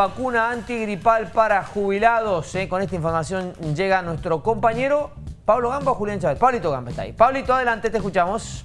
vacuna antigripal para jubilados. ¿eh? Con esta información llega nuestro compañero Pablo Gamba o Julián Chávez. Pablito Gamba está ahí. Pablito, adelante, te escuchamos.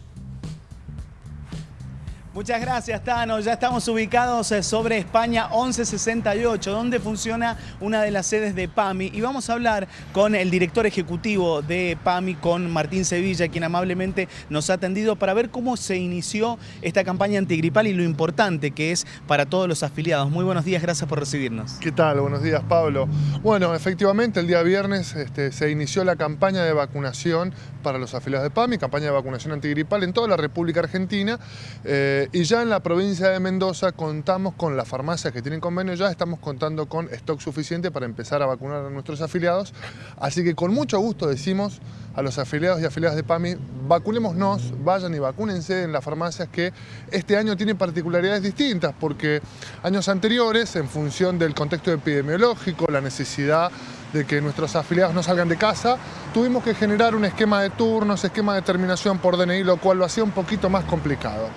Muchas gracias, Tano. Ya estamos ubicados eh, sobre España 1168, donde funciona una de las sedes de PAMI. Y vamos a hablar con el director ejecutivo de PAMI, con Martín Sevilla, quien amablemente nos ha atendido para ver cómo se inició esta campaña antigripal y lo importante que es para todos los afiliados. Muy buenos días, gracias por recibirnos. ¿Qué tal? Buenos días, Pablo. Bueno, efectivamente, el día viernes este, se inició la campaña de vacunación para los afiliados de PAMI, campaña de vacunación antigripal en toda la República Argentina. Eh, y ya en la provincia de Mendoza contamos con las farmacias que tienen convenio, ya estamos contando con stock suficiente para empezar a vacunar a nuestros afiliados. Así que con mucho gusto decimos a los afiliados y afiliadas de PAMI, vacunémonos, vayan y vacúnense en las farmacias que este año tienen particularidades distintas, porque años anteriores, en función del contexto epidemiológico, la necesidad de que nuestros afiliados no salgan de casa, tuvimos que generar un esquema de turnos, esquema de terminación por DNI, lo cual lo hacía un poquito más complicado.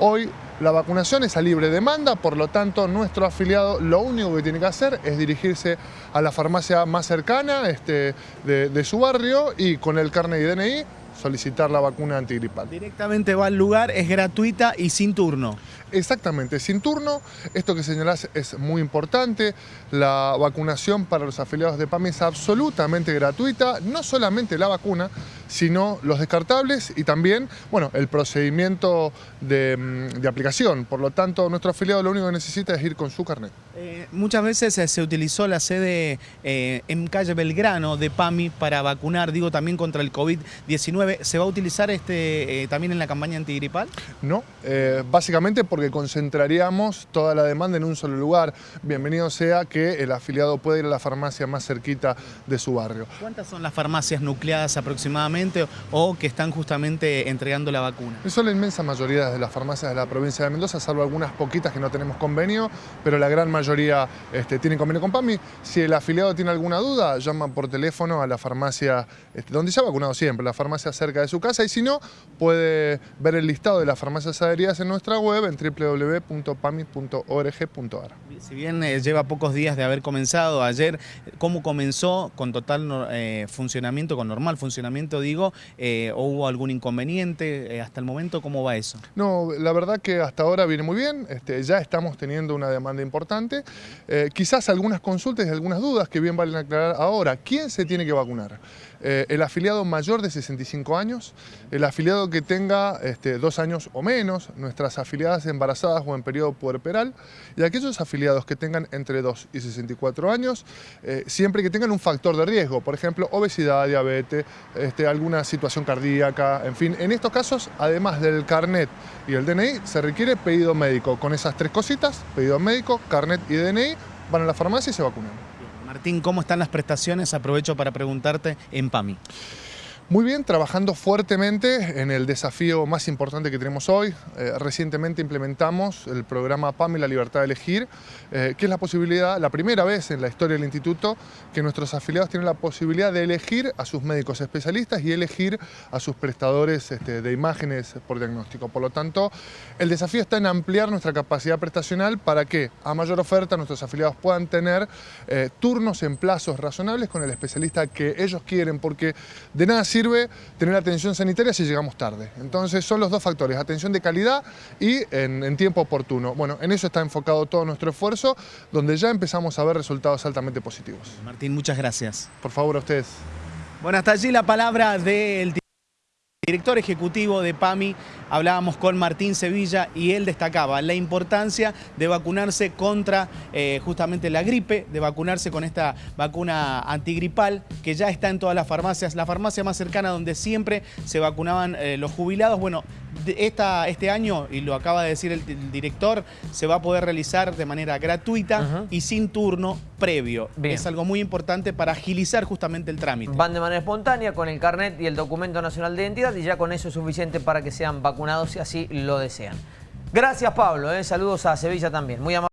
Hoy la vacunación es a libre demanda, por lo tanto nuestro afiliado lo único que tiene que hacer es dirigirse a la farmacia más cercana este, de, de su barrio y con el carnet de DNI solicitar la vacuna antigripal. Directamente va al lugar, es gratuita y sin turno. Exactamente, sin turno. Esto que señalás es muy importante. La vacunación para los afiliados de PAMI es absolutamente gratuita. No solamente la vacuna, sino los descartables y también, bueno, el procedimiento de, mm, aplicación. Por lo tanto, nuestro afiliado lo único que necesita es ir con su carnet. Eh, muchas veces se utilizó la sede eh, en calle Belgrano de PAMI para vacunar, digo, también contra el COVID-19. ¿Se va a utilizar este eh, también en la campaña antigripal? No, eh, básicamente porque concentraríamos toda la demanda en un solo lugar. Bienvenido sea que el afiliado pueda ir a la farmacia más cerquita de su barrio. ¿Cuántas son las farmacias nucleadas aproximadamente o que están justamente entregando la vacuna? Son la inmensa mayoría de las farmacias de la provincia de Mendoza, salvo algunas poquitas que no tenemos convenio, pero la gran mayoría este, tienen convenio con PAMI. Si el afiliado tiene alguna duda, llama por teléfono a la farmacia, este, donde se ha vacunado siempre, la farmacia cerca de su casa y si no, puede ver el listado de las farmacias adheridas en nuestra web en www.pami.org.ar. Si bien eh, lleva pocos días de haber comenzado ayer, ¿cómo comenzó con total eh, funcionamiento, con normal funcionamiento digo, eh, o hubo algún inconveniente hasta el momento? ¿Cómo va eso? No, la verdad que hasta ahora viene muy bien, este, ya estamos teniendo una demanda importante, quizás algunas consultas y algunas dudas que bien valen aclarar ahora. ¿Quién se tiene que vacunar? El afiliado mayor de 65 años, el afiliado que tenga este, dos años o menos, nuestras afiliadas embarazadas o en periodo puerperal, y aquellos afiliados que tengan entre 2 y 64 años, eh, siempre que tengan un factor de riesgo, por ejemplo, obesidad, diabetes, este, alguna situación cardíaca, en fin. En estos casos, además del carnet y el DNI, se requiere pedido médico. Con esas tres cositas, pedido médico, carnet y DNI, van a la farmacia y se vacunan. Martín, ¿cómo están las prestaciones? Aprovecho para preguntarte en PAMI. Muy bien, trabajando fuertemente en el desafío más importante que tenemos hoy. Eh, recientemente implementamos el programa PAMI, la libertad de elegir, eh, que es la posibilidad, la primera vez en la historia del instituto, que nuestros afiliados tienen la posibilidad de elegir a sus médicos especialistas y elegir a sus prestadores este, de imágenes por diagnóstico. Por lo tanto, el desafío está en ampliar nuestra capacidad prestacional para que a mayor oferta nuestros afiliados puedan tener eh, turnos en plazos razonables con el especialista que ellos quieren, porque de nada sirve sirve tener atención sanitaria si llegamos tarde. Entonces son los dos factores, atención de calidad y en, tiempo oportuno. Bueno, en eso está enfocado todo nuestro esfuerzo, donde ya empezamos a ver resultados altamente positivos. Martín, muchas gracias. Por favor, a ustedes. Bueno, hasta allí la palabra del director ejecutivo de PAMI, hablábamos con Martín Sevilla y él destacaba la importancia de vacunarse contra eh, justamente la gripe, de vacunarse con esta vacuna antigripal que ya está en todas las farmacias, la farmacia más cercana donde siempre se vacunaban eh, los jubilados. Bueno, esta, este año, y lo acaba de decir el, director, se va a poder realizar de manera gratuita y sin turno previo. Es algo muy importante para agilizar justamente el trámite. Van de manera espontánea con el carnet y el documento nacional de identidad y ya con eso es suficiente para que sean vacunados si así lo desean. Gracias Pablo, ¿eh? saludos a Sevilla también. Muy amable.